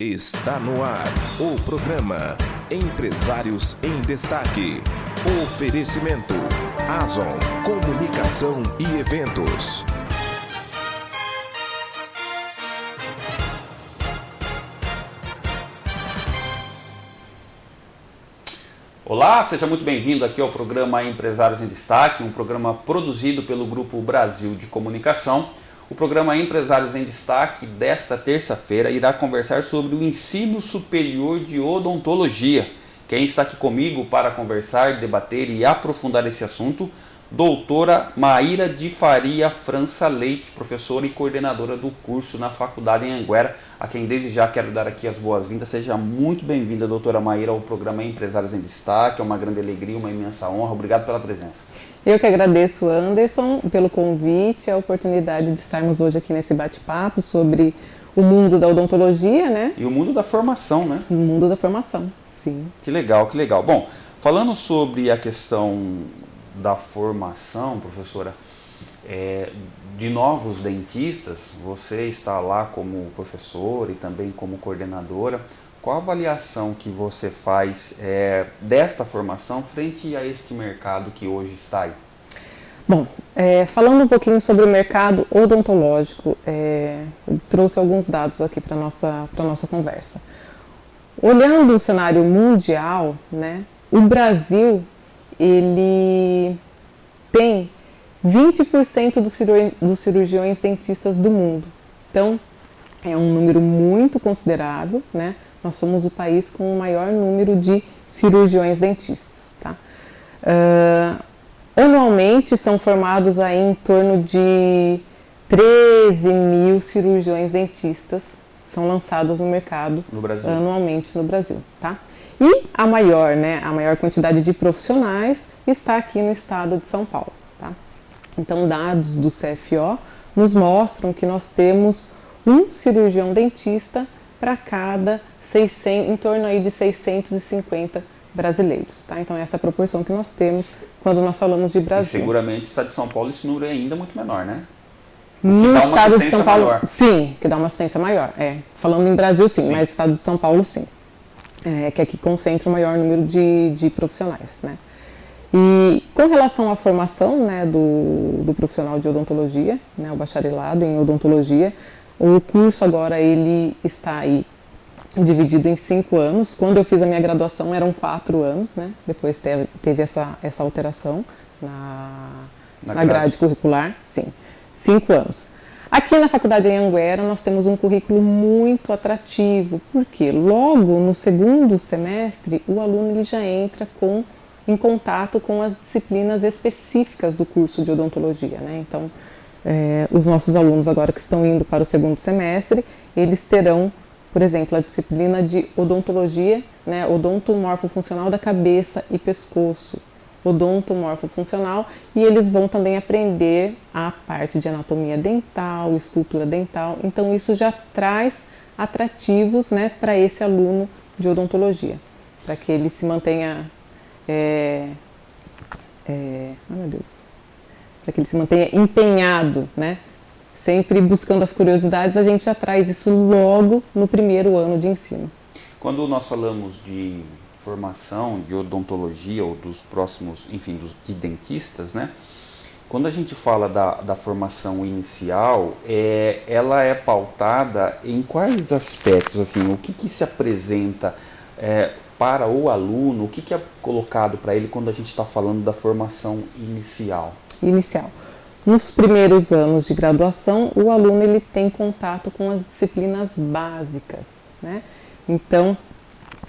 Está no ar o programa Empresários em Destaque. Oferecimento Azon Comunicação e Eventos. Olá, seja muito bem-vindo aqui ao programa Empresários em Destaque, um programa produzido pelo Grupo Brasil de Comunicação. O programa Empresários em Destaque desta terça-feira irá conversar sobre o ensino superior de odontologia. Quem está aqui comigo para conversar, debater e aprofundar esse assunto, doutora Maíra de Faria França Leite, professora e coordenadora do curso na Faculdade em Anguera, a quem desde já quero dar aqui as boas-vindas. Seja muito bem-vinda, doutora Maíra, ao programa Empresários em Destaque. É uma grande alegria, uma imensa honra. Obrigado pela presença. Eu que agradeço, Anderson, pelo convite, a oportunidade de estarmos hoje aqui nesse bate-papo sobre o mundo da odontologia, né? E o mundo da formação, né? O mundo da formação, sim. Que legal, que legal. Bom, falando sobre a questão da formação, professora, é, de novos dentistas, você está lá como professor e também como coordenadora. Qual a avaliação que você faz é, desta formação frente a este mercado que hoje está aí? Bom, é, falando um pouquinho sobre o mercado odontológico, é, trouxe alguns dados aqui para a nossa, nossa conversa. Olhando o cenário mundial, né, o Brasil ele tem 20% dos, cirurgi dos cirurgiões dentistas do mundo. Então, é um número muito considerável, né? Nós somos o país com o maior número de cirurgiões dentistas, tá? Uh, anualmente são formados aí em torno de 13 mil cirurgiões dentistas são lançados no mercado no anualmente no Brasil, tá? E a maior, né, a maior quantidade de profissionais está aqui no estado de São Paulo. Então, dados do CFO nos mostram que nós temos um cirurgião dentista para cada 600, em torno aí de 650 brasileiros, tá? Então essa é a proporção que nós temos quando nós falamos de Brasil. E seguramente está de São Paulo esse número é ainda muito menor, né? No estado de São Paulo, maior. sim, que dá uma assistência maior. É, falando em Brasil, sim, sim. mas no estado de São Paulo, sim, é, que aqui concentra o maior número de, de profissionais, né? E com relação à formação né, do, do profissional de odontologia, né, o bacharelado em odontologia, o curso agora ele está aí dividido em cinco anos. Quando eu fiz a minha graduação eram quatro anos, né? Depois teve, teve essa, essa alteração na, na, na grade. grade curricular, sim, cinco anos. Aqui na Faculdade em Anguera nós temos um currículo muito atrativo, porque logo no segundo semestre o aluno ele já entra com em contato com as disciplinas específicas do curso de odontologia. Né? Então, é, os nossos alunos agora que estão indo para o segundo semestre, eles terão, por exemplo, a disciplina de odontologia, né, odontomorfofuncional da cabeça e pescoço, odontomorfofuncional, e eles vão também aprender a parte de anatomia dental, escultura dental. Então, isso já traz atrativos né, para esse aluno de odontologia, para que ele se mantenha é, é, oh meu Deus, para que ele se mantenha empenhado, né? Sempre buscando as curiosidades, a gente já traz isso logo no primeiro ano de ensino. Quando nós falamos de formação de odontologia ou dos próximos, enfim, dos, de dentistas, né? Quando a gente fala da, da formação inicial, é, ela é pautada em quais aspectos, assim, o que, que se apresenta, é, para o aluno, o que, que é colocado para ele quando a gente está falando da formação inicial? Inicial. Nos primeiros anos de graduação, o aluno ele tem contato com as disciplinas básicas, né? Então,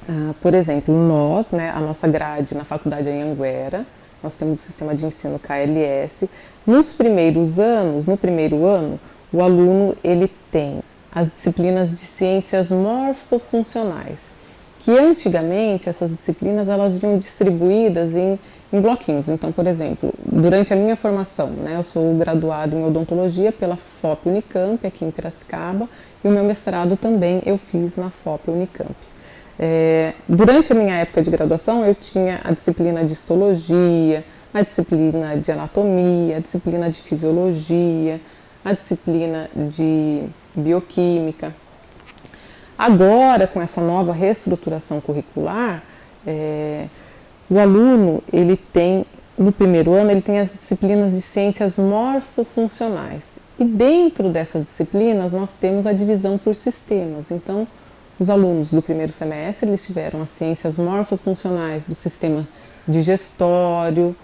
uh, por exemplo, nós, né, a nossa grade na faculdade em Anguera, nós temos o sistema de ensino KLS. Nos primeiros anos, no primeiro ano, o aluno ele tem as disciplinas de ciências morfofuncionais, que antigamente essas disciplinas elas vinham distribuídas em, em bloquinhos. Então, por exemplo, durante a minha formação, né, eu sou graduado em odontologia pela FOP Unicamp, aqui em Piracicaba, e o meu mestrado também eu fiz na FOP Unicamp. É, durante a minha época de graduação, eu tinha a disciplina de histologia, a disciplina de anatomia, a disciplina de fisiologia, a disciplina de bioquímica, Agora, com essa nova reestruturação curricular, é, o aluno ele tem no primeiro ano ele tem as disciplinas de ciências morfofuncionais e dentro dessas disciplinas nós temos a divisão por sistemas. Então, os alunos do primeiro semestre eles tiveram as ciências morfofuncionais do sistema digestório,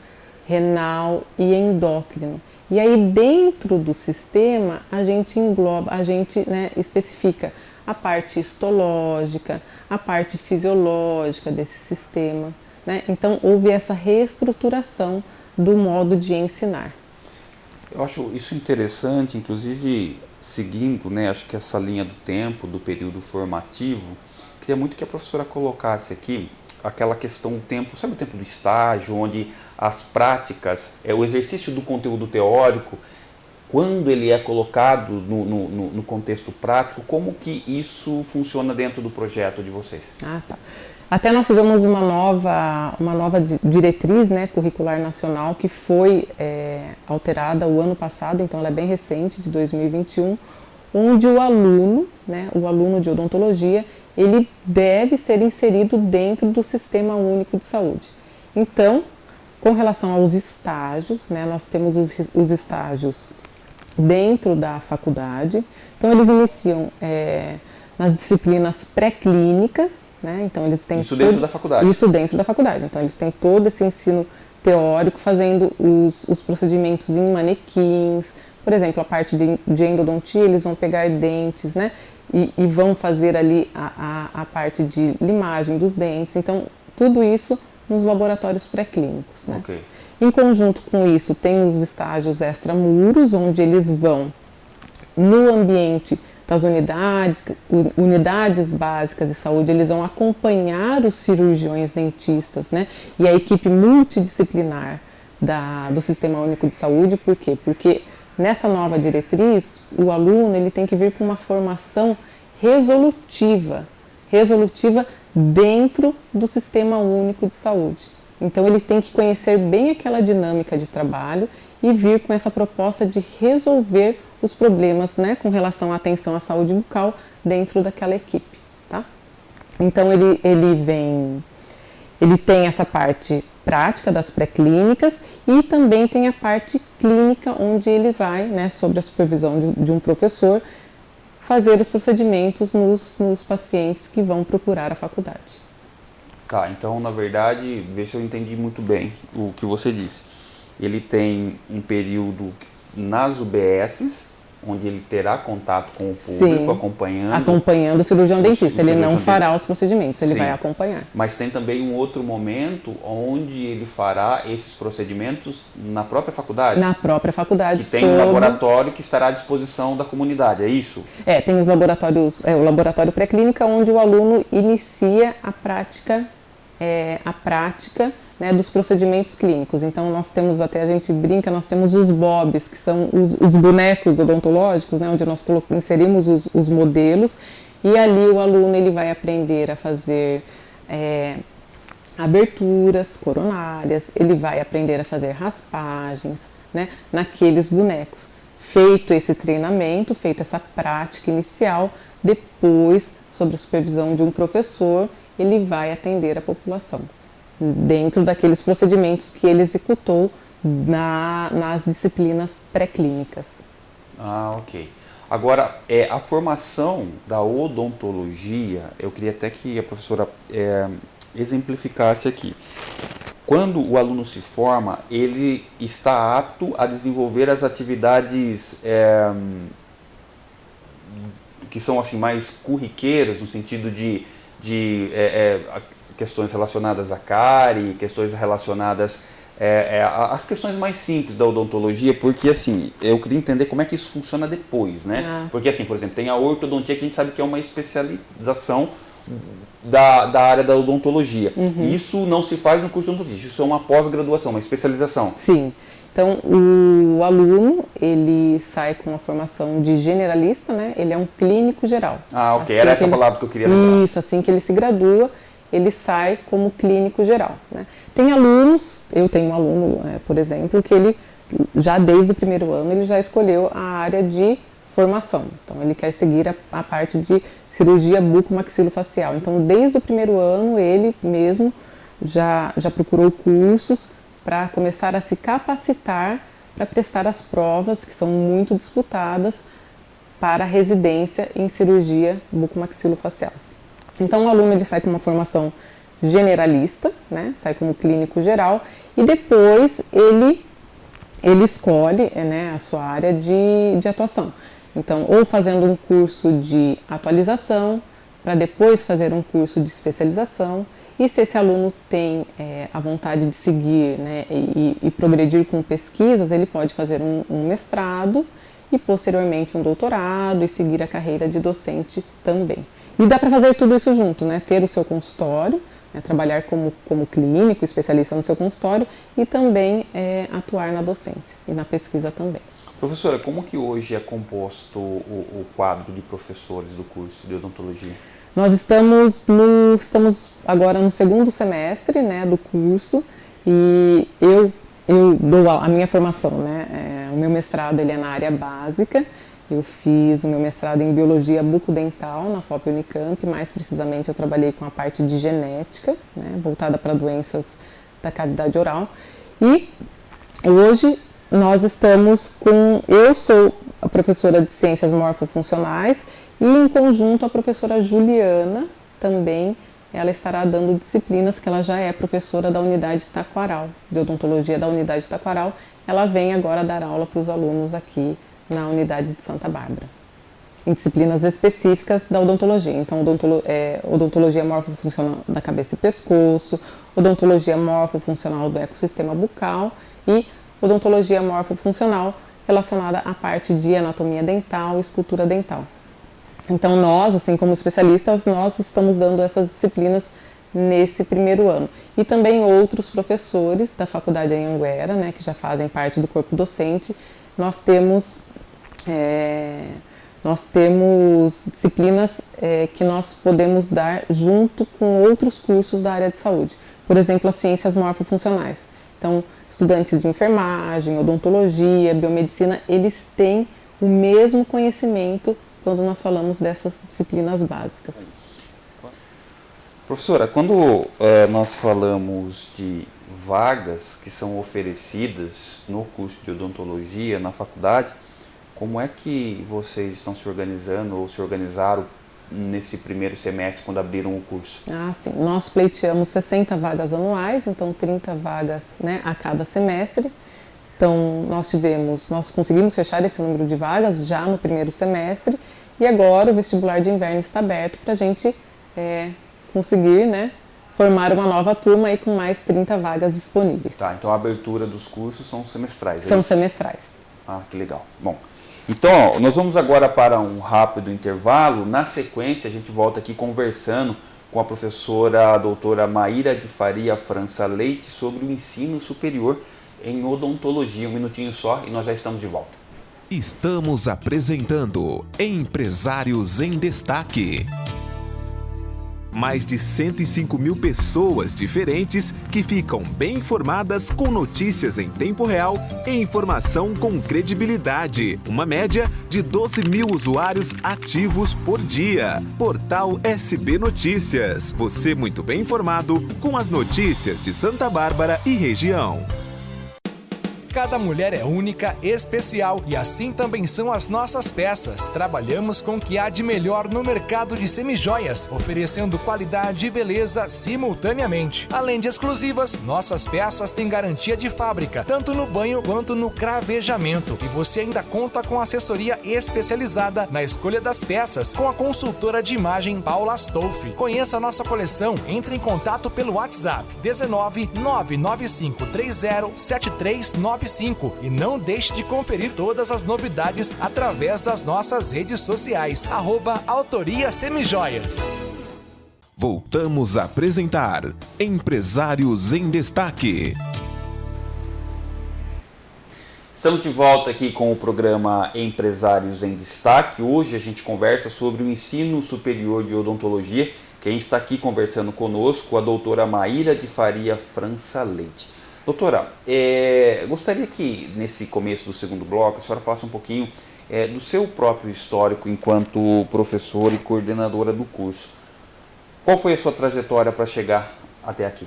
renal e endócrino. E aí dentro do sistema a gente engloba, a gente né, especifica a parte histológica, a parte fisiológica desse sistema. Né? Então houve essa reestruturação do modo de ensinar. Eu acho isso interessante, inclusive seguindo, né, acho que essa linha do tempo, do período formativo, queria muito que a professora colocasse aqui aquela questão do tempo, sabe o tempo do estágio, onde as práticas, é o exercício do conteúdo teórico, quando ele é colocado no, no, no, contexto prático, como que isso funciona dentro do projeto de vocês? Ah, tá. Até nós tivemos uma nova, uma nova diretriz né, curricular nacional que foi é, alterada o ano passado, então ela é bem recente, de 2021, onde o aluno, né, o aluno de odontologia, ele deve ser inserido dentro do Sistema Único de Saúde. Então, com relação aos estágios, né, nós temos os, os estágios dentro da faculdade. Então eles iniciam é, nas disciplinas pré-clínicas, né? Então eles têm isso dentro da faculdade. Isso dentro da faculdade. Então eles têm todo esse ensino teórico fazendo os, os procedimentos em manequins, por exemplo, a parte de, de endodontia, eles vão pegar dentes, né? E, e vão fazer ali a, a, a, parte de limagem dos dentes. Então, tudo isso nos laboratórios pré-clínicos, né? Okay. Em conjunto com isso, tem os estágios extramuros, onde eles vão no ambiente das unidades, unidades básicas de saúde, eles vão acompanhar os cirurgiões dentistas, né? E a equipe multidisciplinar da, do Sistema Único de Saúde, por quê? Porque nessa nova diretriz, o aluno ele tem que vir com uma formação resolutiva, resolutiva dentro do Sistema Único de Saúde. Então ele tem que conhecer bem aquela dinâmica de trabalho e vir com essa proposta de resolver os problemas né, com relação à atenção à saúde bucal dentro daquela equipe. Tá? Então ele, ele vem, ele tem essa parte prática das pré-clínicas e também tem a parte clínica onde ele vai, né, sob a supervisão de, de um professor, fazer os procedimentos nos, nos pacientes que vão procurar a faculdade. Tá, então na verdade, vê se eu entendi muito bem o que você disse. Ele tem um período nas UBSs, onde ele terá contato com o público, Sim, acompanhando. Acompanhando o cirurgião dentista. ele não fará os procedimentos, ele Sim. vai acompanhar. Mas tem também um outro momento onde ele fará esses procedimentos na própria faculdade. Na própria faculdade. Que tem sobre... um laboratório que estará à disposição da comunidade, é isso? É, tem os laboratórios, é, o laboratório pré-clínica onde o aluno inicia a prática é, a prática né, dos procedimentos clínicos. Então nós temos, até a gente brinca, nós temos os BOBs, que são os, os bonecos odontológicos, né, onde nós inserimos os, os, modelos e ali o aluno ele vai aprender a fazer é, aberturas coronárias, ele vai aprender a fazer raspagens né, naqueles bonecos. Feito esse treinamento, feito essa prática inicial, depois, sob a supervisão de um professor, ele vai atender a população, dentro daqueles procedimentos que ele executou na, nas disciplinas pré-clínicas. Ah, ok. Agora, é, a formação da odontologia, eu queria até que a professora é, exemplificasse aqui. Quando o aluno se forma, ele está apto a desenvolver as atividades é, que são assim mais curriqueiras, no sentido de de é, é, questões relacionadas à cárie, questões relacionadas é, é, as questões mais simples da odontologia, porque assim, eu queria entender como é que isso funciona depois, né? Nossa. Porque assim, por exemplo, tem a ortodontia que a gente sabe que é uma especialização da, da área da odontologia. Uhum. Isso não se faz no curso de odontologia, isso é uma pós-graduação, uma especialização. Sim. Então, o aluno, ele sai com uma formação de generalista, né? Ele é um clínico geral. Ah, ok. Assim Era essa ele... palavra que eu queria lembrar. Isso, assim que ele se gradua, ele sai como clínico geral. Né? Tem alunos, eu tenho um aluno, é, por exemplo, que ele, já desde o primeiro ano, ele já escolheu a área de formação. Então, ele quer seguir a, a parte de cirurgia bucomaxilofacial. Então, desde o primeiro ano, ele mesmo já, já procurou cursos para começar a se capacitar para prestar as provas que são muito disputadas para residência em cirurgia bucomaxilofacial. Então, o aluno ele sai com uma formação generalista, né? sai como clínico geral, e depois ele, ele escolhe né, a sua área de, de atuação. Então, ou fazendo um curso de atualização, para depois fazer um curso de especialização, e se esse aluno tem é, a vontade de seguir né, e, e, progredir com pesquisas, ele pode fazer um, um mestrado e posteriormente um doutorado e seguir a carreira de docente também. E dá para fazer tudo isso junto, né? Ter o seu consultório, né? trabalhar como, como clínico, especialista no seu consultório e também é, atuar na docência e na pesquisa também. Professora, como que hoje é composto o, o quadro de professores do curso de odontologia? Nós estamos, no, estamos agora no segundo semestre né, do curso e eu, eu dou a, a minha formação, né? É, o meu mestrado ele é na área básica eu fiz o meu mestrado em biologia bucodental na FOP Unicamp, mais precisamente eu trabalhei com a parte de genética, né, voltada para doenças da cavidade oral. E hoje nós estamos com. Eu sou a professora de ciências morfofuncionais e, em conjunto, a professora Juliana também. Ela estará dando disciplinas que ela já é professora da unidade taquaral, de odontologia da unidade taquaral. Ela vem agora dar aula para os alunos aqui na unidade de Santa Bárbara, em disciplinas específicas da odontologia. Então, odontolo, é, odontologia morfofuncional da cabeça e pescoço, odontologia morfofuncional do ecossistema bucal e odontologia morfofuncional relacionada à parte de anatomia dental e escultura dental. Então, nós, assim como especialistas, nós estamos dando essas disciplinas nesse primeiro ano. E também outros professores da Faculdade Anhanguera, né, que já fazem parte do corpo docente, nós temos é, nós temos disciplinas é, que nós podemos dar junto com outros cursos da área de saúde. Por exemplo, as ciências morfofuncionais. Então, estudantes de enfermagem, odontologia, biomedicina, eles têm o mesmo conhecimento quando nós falamos dessas disciplinas básicas. Professora, quando é, nós falamos de vagas que são oferecidas no curso de odontologia na faculdade, como é que vocês estão se organizando ou se organizaram nesse primeiro semestre quando abriram o curso? Ah, sim. Nós pleiteamos 60 vagas anuais, então 30 vagas né, a cada semestre. Então nós tivemos, nós conseguimos fechar esse número de vagas já no primeiro semestre e agora o vestibular de inverno está aberto para a gente é, conseguir né, formar uma nova turma aí com mais 30 vagas disponíveis. Tá, então a abertura dos cursos são semestrais, é São semestrais. Ah, que legal. Bom, então ó, nós vamos agora para um rápido intervalo. Na sequência a gente volta aqui conversando com a professora a doutora Maíra de Faria França Leite sobre o ensino superior em odontologia. Um minutinho só e nós já estamos de volta. Estamos apresentando Empresários em Destaque mais de 105 mil pessoas diferentes que ficam bem informadas com notícias em tempo real e informação com credibilidade. Uma média de 12 mil usuários ativos por dia. Portal SB Notícias. Você muito bem informado com as notícias de Santa Bárbara e região. Cada mulher é única, especial e assim também são as nossas peças. Trabalhamos com o que há de melhor no mercado de semijoias, oferecendo qualidade e beleza simultaneamente. Além de exclusivas, nossas peças têm garantia de fábrica, tanto no banho quanto no cravejamento. E você ainda conta com assessoria especializada na escolha das peças com a consultora de imagem Paula Stolfi. Conheça nossa coleção, entre em contato pelo WhatsApp 19 995 30 7395 e não deixe de conferir todas as novidades através das nossas redes sociais. Arroba Autoria Semijoias. Voltamos a apresentar Empresários em Destaque. Estamos de volta aqui com o programa Empresários em Destaque. Hoje a gente conversa sobre o ensino superior de odontologia. Quem está aqui conversando conosco, a doutora Maíra de Faria França Leite. Doutora, é, gostaria que nesse começo do segundo bloco a senhora falasse um pouquinho é, do seu próprio histórico enquanto professora e coordenadora do curso. Qual foi a sua trajetória para chegar até aqui?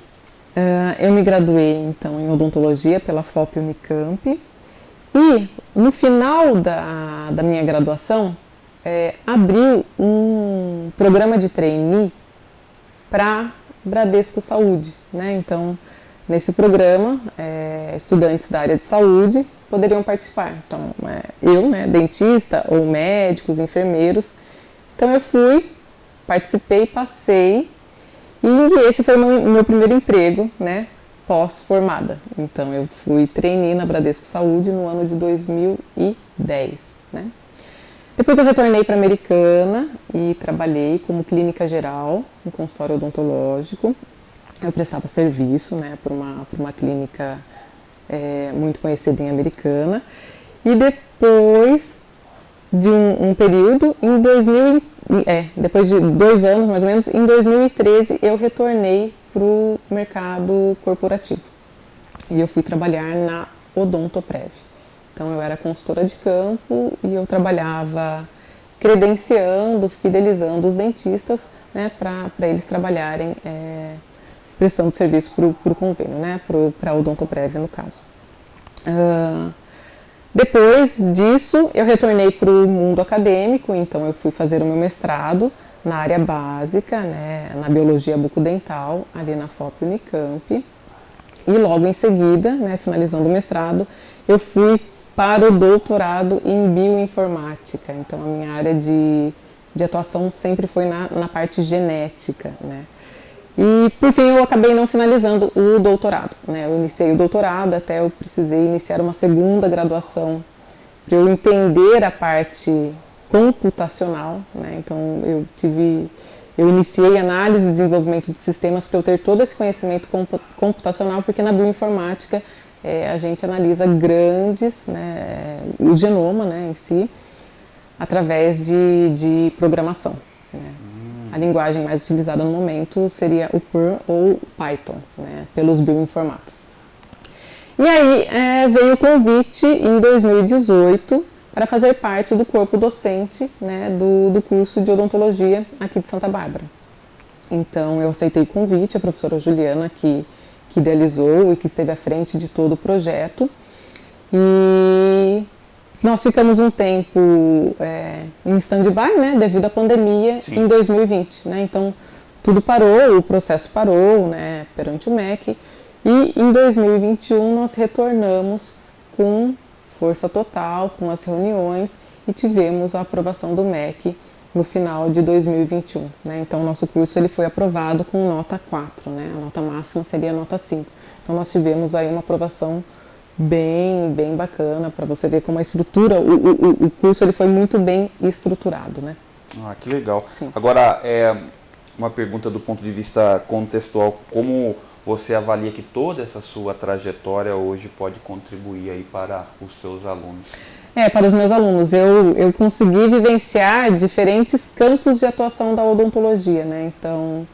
Uh, eu me graduei então em odontologia pela FOP Unicamp e no final da, da minha graduação é, um programa de trainee para Bradesco Saúde, né? Então nesse programa é, estudantes da área de saúde poderiam participar. Então é, eu, né, dentista ou médicos, enfermeiros, então eu fui, participei, passei e esse foi o meu, meu primeiro emprego, né, pós-formada. Então eu fui trainee na Bradesco Saúde no ano de 2010, né. Depois eu retornei para a Americana e trabalhei como clínica geral, em consultório odontológico. Eu prestava serviço, né, para uma, uma clínica é, muito conhecida em Americana. E depois de um, um período, em 2000, é, depois de dois anos mais ou menos, em 2013 eu retornei para o mercado corporativo. E eu fui trabalhar na Odontoprev. Então eu era consultora de campo e eu trabalhava credenciando, fidelizando os dentistas né, para eles trabalharem é, prestando serviço para o convênio, né, para a Odontoprev no caso. Uh, depois disso, eu retornei para o mundo acadêmico, então eu fui fazer o meu mestrado na área básica, né, na biologia bucodental, ali na FOP Unicamp. E logo em seguida, né, finalizando o mestrado, eu fui para o doutorado em bioinformática. Então a minha área de, de atuação sempre foi na, na parte genética, né. E por fim eu acabei não finalizando o doutorado. Né? Eu iniciei o doutorado, até eu precisei iniciar uma segunda graduação para eu entender a parte computacional. Né? Então eu tive, eu iniciei análise e desenvolvimento de sistemas para eu ter todo esse conhecimento computacional, porque na bioinformática é, a gente analisa grandes, né, o genoma né, em si, através de, de programação. A linguagem mais utilizada no momento seria o Perl ou Python, né, pelos bioinformatas. E aí é, veio o convite em 2018 para fazer parte do corpo docente né, do, do curso de odontologia aqui de Santa Bárbara. Então eu aceitei o convite, a professora Juliana que, que idealizou e que esteve à frente de todo o projeto. E nós ficamos um tempo é, em stand-by, né, devido à pandemia Sim. em 2020, né, então tudo parou, o processo parou, né, perante o MEC, e em 2021 nós retornamos com força total, com as reuniões e tivemos a aprovação do MEC no final de 2021, né, então nosso curso ele foi aprovado com nota 4, né, a nota máxima seria a nota 5, então nós tivemos aí uma aprovação bem, bem bacana para você ver como a estrutura, o, o, o curso ele foi muito bem estruturado, né? Ah, que legal. Sim. Agora, é uma pergunta do ponto de vista contextual, como você avalia que toda essa sua trajetória hoje pode contribuir aí para os seus alunos? É, para os meus alunos, eu, eu consegui vivenciar diferentes campos de atuação da odontologia, né? Então,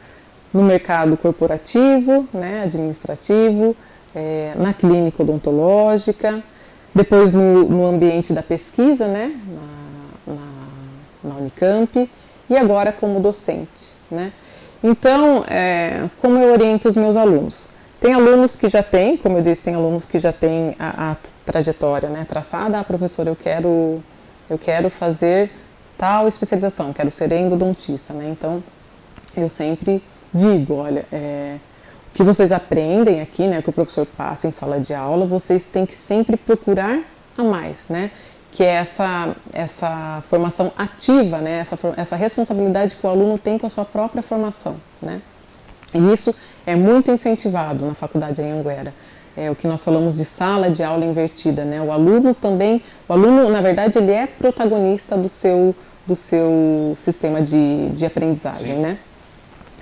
no mercado corporativo, né, administrativo, é, na clínica odontológica, depois no, no ambiente da pesquisa, né, na, na, na, Unicamp, e agora como docente. Né? Então, é, como eu oriento os meus alunos? Tem alunos que já têm, como eu disse, tem alunos que já têm a, a trajetória né, traçada. Ah, professor, eu quero, eu quero fazer tal especialização, quero ser endodontista. Né? Então, eu sempre digo, olha, é, que vocês aprendem aqui, né, que o professor passa em sala de aula, vocês têm que sempre procurar a mais, né? Que é essa, essa formação ativa, né? Essa, essa responsabilidade que o aluno tem com a sua própria formação, né? E isso é muito incentivado na faculdade Anhanguera. É o que nós falamos de sala de aula invertida, né? O aluno também, o aluno, na verdade, ele é protagonista do seu, do seu sistema de, de aprendizagem, Sim. né?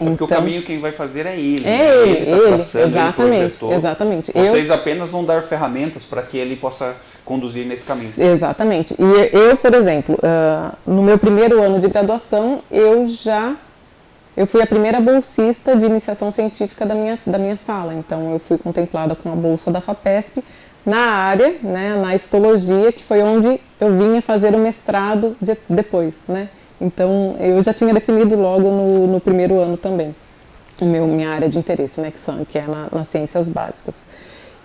É porque então, o caminho quem vai fazer é ele. É ele, ele, tá traçando, exatamente, ele exatamente. Vocês eu, apenas vão dar ferramentas para que ele possa conduzir nesse caminho. Exatamente. E eu, por exemplo, uh, no meu primeiro ano de graduação, eu já eu fui a primeira bolsista de iniciação científica da minha, da minha sala. Então, eu fui contemplada com a bolsa da FAPESP na área, né, na histologia, que foi onde eu vinha fazer o mestrado de, depois, né? Então, eu já tinha definido logo no, no primeiro ano também o meu, minha área de interesse, né, que, são, que é na, nas ciências básicas.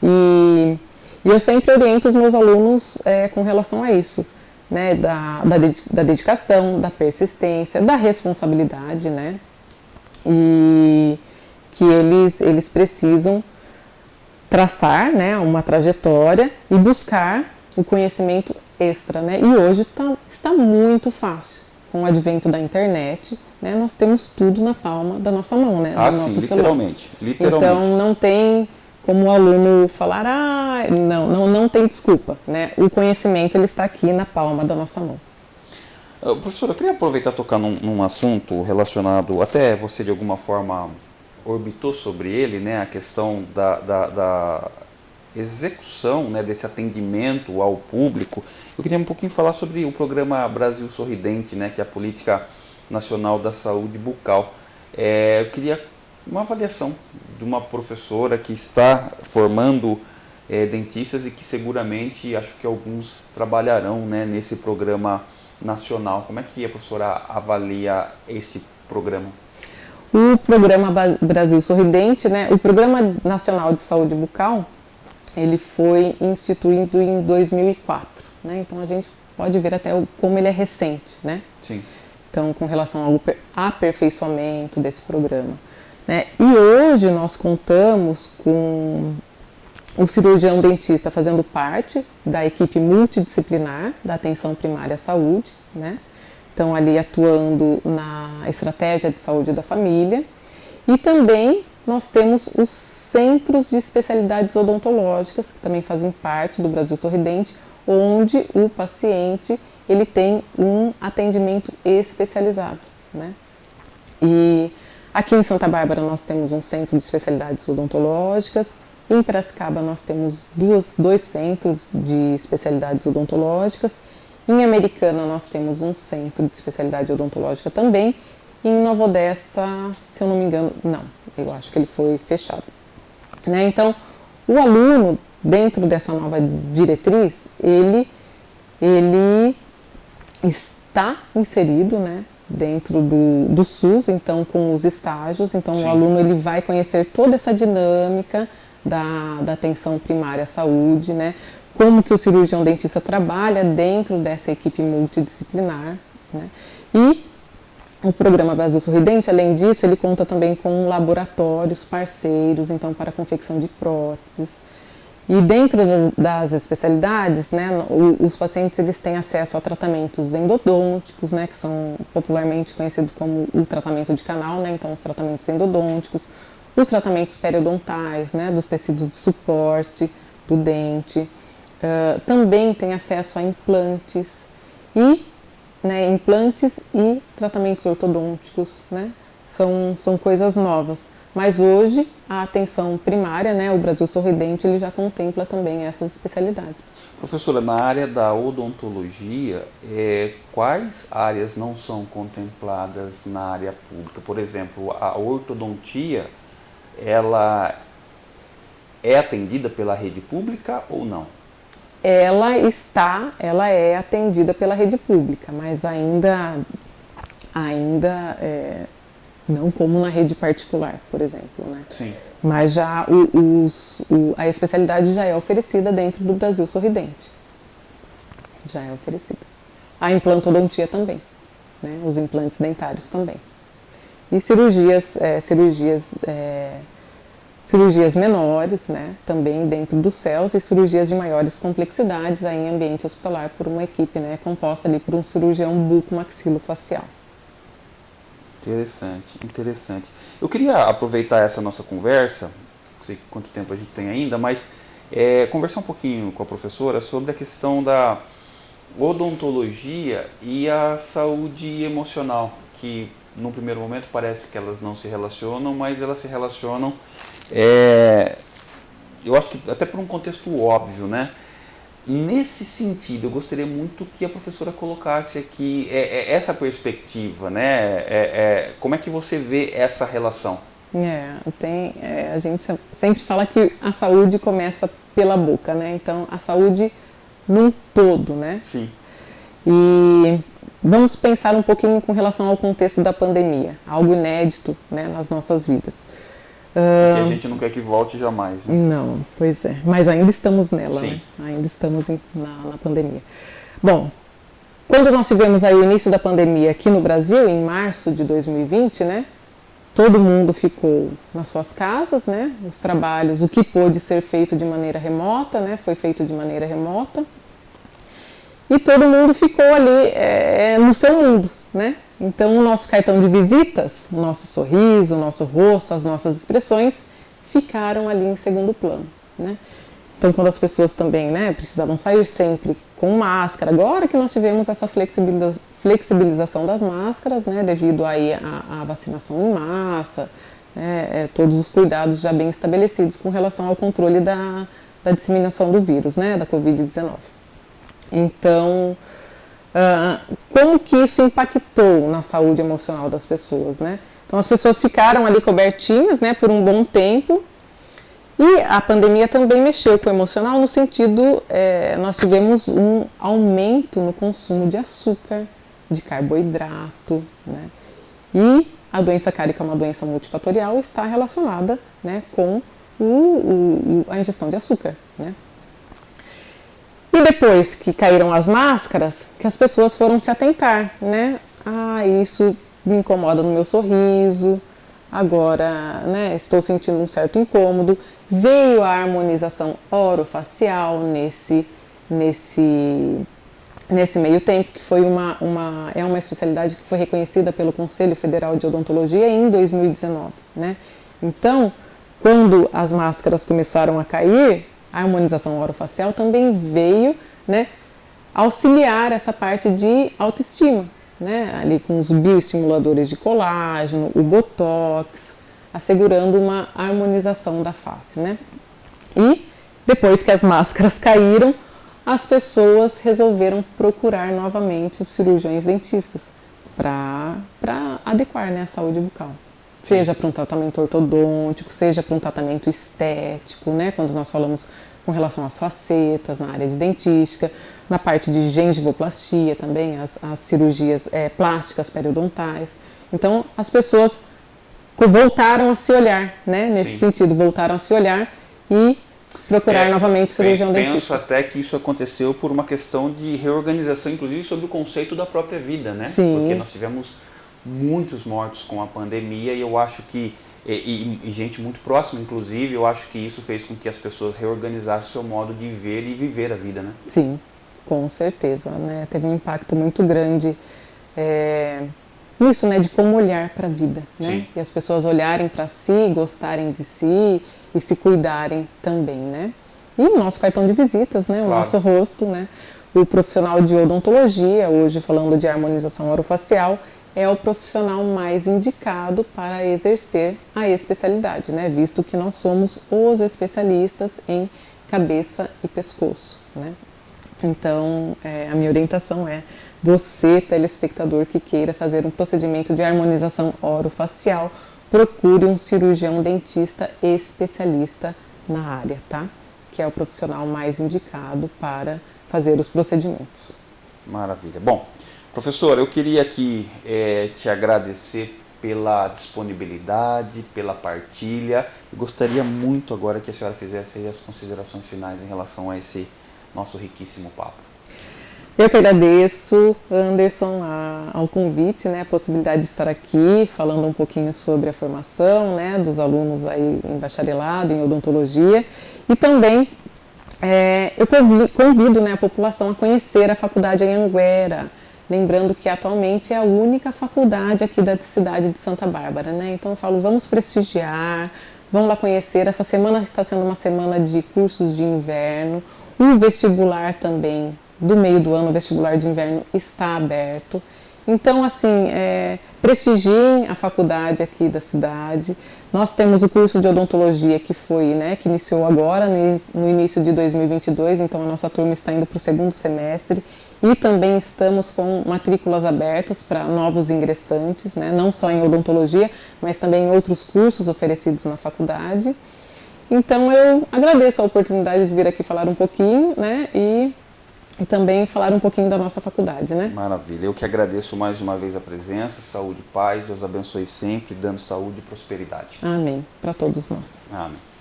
E, e, eu sempre oriento os meus alunos é, com relação a isso, né, da, da, dedicação, da persistência, da responsabilidade, né, e que eles, eles precisam traçar né, uma trajetória e buscar o conhecimento extra. Né? E hoje tá, está muito fácil. Com o advento da internet, né, nós temos tudo na palma da nossa mão, né? Ah, sim, literalmente, literalmente. Então não tem como o aluno falar, ah, não, não, não tem desculpa. Né? O conhecimento ele está aqui na palma da nossa mão. Uh, professor, eu queria aproveitar e tocar num, num assunto relacionado, até você de alguma forma orbitou sobre ele, né, a questão da, da, da execução né, desse atendimento ao público. Eu queria um pouquinho falar sobre o programa Brasil Sorridente, né, que é a Política Nacional da Saúde Bucal. É, eu queria uma avaliação de uma professora que está formando é, dentistas e que seguramente acho que alguns trabalharão né, nesse programa nacional. Como é que a professora avalia este programa? O programa Brasil Sorridente, né, o Programa Nacional de Saúde Bucal, ele foi instituído em 2004, né? Então a gente pode ver até como ele é recente, né? Sim. Então, com relação ao aperfeiçoamento desse programa. Né? E hoje nós contamos com o cirurgião dentista fazendo parte da equipe multidisciplinar da atenção primária à saúde, né? estão ali atuando na estratégia de saúde da família. E também nós temos os centros de especialidades odontológicas, que também fazem parte do Brasil Sorridente, onde o paciente ele tem um atendimento especializado. Né? E aqui em Santa Bárbara nós temos um centro de especialidades odontológicas, em Piracicaba nós temos duas, dois centros de especialidades odontológicas em Americana nós temos um centro de especialidade odontológica também. E em Nova Odessa, se eu não me engano, não, eu acho que ele foi fechado. Né? Então, o aluno, dentro dessa nova diretriz, ele, ele está inserido né, dentro do, do SUS, então com os estágios, então Sim. o aluno ele vai conhecer toda essa dinâmica da, da atenção primária à saúde, né? como que o cirurgião dentista trabalha dentro dessa equipe multidisciplinar. Né? E o programa Brasil Sorridente, além disso, ele conta também com laboratórios parceiros, então para confecção de próteses. E dentro das especialidades, né, os pacientes eles têm acesso a tratamentos endodônticos, né, que são popularmente conhecidos como o tratamento de canal, né, então os tratamentos endodônticos, os tratamentos periodontais, né, dos tecidos de suporte do dente, Uh, também tem acesso a implantes e né, implantes e tratamentos ortodônticos, né? São, são coisas novas. Mas hoje a atenção primária, né, o Brasil Sorridente, ele já contempla também essas especialidades. Professora, na área da odontologia, é, quais áreas não são contempladas na área pública? Por exemplo, a ortodontia, ela é atendida pela rede pública ou não? ela está, ela é atendida pela rede pública, mas ainda, ainda é, não como na rede particular, por exemplo, né? Sim. Mas já o, os, o, a especialidade já é oferecida dentro do Brasil Sorridente. Já é oferecida. A implantodontia também, né? Os implantes dentários também. E cirurgias, é, cirurgias é, cirurgias menores, né, também dentro dos céus, e cirurgias de maiores complexidades aí em ambiente hospitalar por uma equipe né, composta ali por um cirurgião buco-maxilofacial. Interessante, interessante. Eu queria aproveitar essa nossa conversa, não sei quanto tempo a gente tem ainda, mas é, conversar um pouquinho com a professora sobre a questão da odontologia e a saúde emocional, que num primeiro momento parece que elas não se relacionam, mas elas se relacionam é, eu acho que até por um contexto óbvio, né? Nesse sentido, eu gostaria muito que a professora colocasse aqui é, é, essa perspectiva, né? É, é como é que você vê essa relação? É, tem, é, a gente sempre fala que a saúde começa pela boca, né? Então, a saúde num todo, né? Sim. E vamos pensar um pouquinho com relação ao contexto da pandemia, algo inédito né, nas nossas vidas. Que a gente não quer que volte jamais. Né? Não, pois é. Mas ainda estamos nela, Sim. né? Ainda estamos em, na, na pandemia. Bom, quando nós tivemos aí o início da pandemia aqui no Brasil, em março de 2020, né? Todo mundo ficou nas suas casas, né? Os trabalhos, o que pôde ser feito de maneira remota, né? Foi feito de maneira remota. E todo mundo ficou ali é, no seu mundo, né? Então, o nosso cartão de visitas, o nosso sorriso, o nosso rosto, as nossas expressões ficaram ali em segundo plano, né? Então, quando as pessoas também né, precisavam sair sempre com máscara, agora que nós tivemos essa flexibilização das máscaras, né, devido aí à, à vacinação em massa, né, é, todos os cuidados já bem estabelecidos com relação ao controle da, da disseminação do vírus, né, da Covid-19. Então, uh, como que isso impactou na saúde emocional das pessoas, né? Então, as pessoas ficaram ali cobertinhas, né, por um bom tempo, e a pandemia também mexeu com o emocional no sentido, é, nós tivemos um aumento no consumo de açúcar, de carboidrato, né? E a doença cárica é uma doença multifatorial está relacionada né, com o, o, a ingestão de açúcar, né? E depois que caíram as máscaras, que as pessoas foram se atentar, né? Ah, isso me incomoda no meu sorriso, agora né, estou sentindo um certo incômodo. Veio a harmonização orofacial nesse, nesse, nesse meio tempo, que foi uma, uma, é uma especialidade que foi reconhecida pelo Conselho Federal de Odontologia em 2019. Né? Então, quando as máscaras começaram a cair, a harmonização orofacial também veio né, auxiliar essa parte de autoestima, né, ali com os bioestimuladores de colágeno, o botox, assegurando uma harmonização da face, né? E depois que as máscaras caíram, as pessoas resolveram procurar novamente os cirurgiões dentistas para adequar né, a saúde bucal. Seja para um tratamento ortodôntico, seja para um tratamento estético, né? Quando nós falamos com relação às facetas na área de dentística, na parte de gengivoplastia também, as, as cirurgias é, plásticas periodontais. Então, as pessoas voltaram a se olhar, né? Nesse Sim. sentido, voltaram a se olhar e procurar é, novamente cirurgião penso dentista. Penso até que isso aconteceu por uma questão de reorganização, inclusive sobre o conceito da própria vida, né? Sim. Porque nós tivemos muitos mortos com a pandemia e eu acho que e, e, gente muito próxima, inclusive, eu acho que isso fez com que as pessoas reorganizassem seu modo de ver e viver a vida, né? Sim, com certeza, né? Teve um impacto muito grande é, nisso, né? De como olhar para a vida, né? Sim. E as pessoas olharem para si, gostarem de si e se cuidarem também, né? E o nosso cartão de visitas, né? O claro. nosso rosto, né? O profissional de odontologia, hoje falando de harmonização orofacial, é o profissional mais indicado para exercer a especialidade, né? Visto que nós somos os especialistas em cabeça e pescoço, né? Então, é, a minha orientação é você, telespectador que queira fazer um procedimento de harmonização orofacial, procure um cirurgião dentista especialista na área, tá? Que é o profissional mais indicado para fazer os procedimentos. Maravilha. Bom, Professor, eu queria aqui é, te agradecer pela disponibilidade, pela partilha e gostaria muito agora que a senhora fizesse as considerações finais em relação a esse nosso riquíssimo papo. Eu que agradeço, Anderson, a, ao convite, né, a possibilidade de estar aqui falando um pouquinho sobre a formação né, dos alunos aí em bacharelado, em odontologia e também é, eu convido, convido né, a população a conhecer a faculdade em Anguera, Lembrando que atualmente é a única faculdade aqui da cidade de Santa Bárbara, né? Então eu falo, vamos prestigiar, vamos lá conhecer. Essa semana está sendo uma semana de cursos de inverno. O vestibular também, do meio do ano, o vestibular de inverno está aberto. Então, assim, é, prestigiem a faculdade aqui da cidade. Nós temos o curso de odontologia que foi, né, que iniciou agora no, no início de 2022, então a nossa turma está indo para o segundo semestre e também estamos com matrículas abertas para novos ingressantes, né? não só em odontologia, mas também em outros cursos oferecidos na faculdade. Então eu agradeço a oportunidade de vir aqui falar um pouquinho, né? E, e também falar um pouquinho da nossa faculdade, né? Maravilha. Eu que agradeço mais uma vez a presença, saúde e paz. Deus abençoe sempre, dando saúde e prosperidade. Amém. Para todos nós. Amém.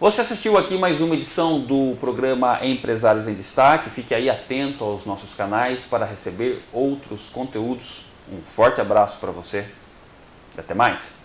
Você assistiu aqui mais uma edição do programa Empresários em Destaque. Fique aí atento aos nossos canais para receber outros conteúdos. Um forte abraço para você. Até mais.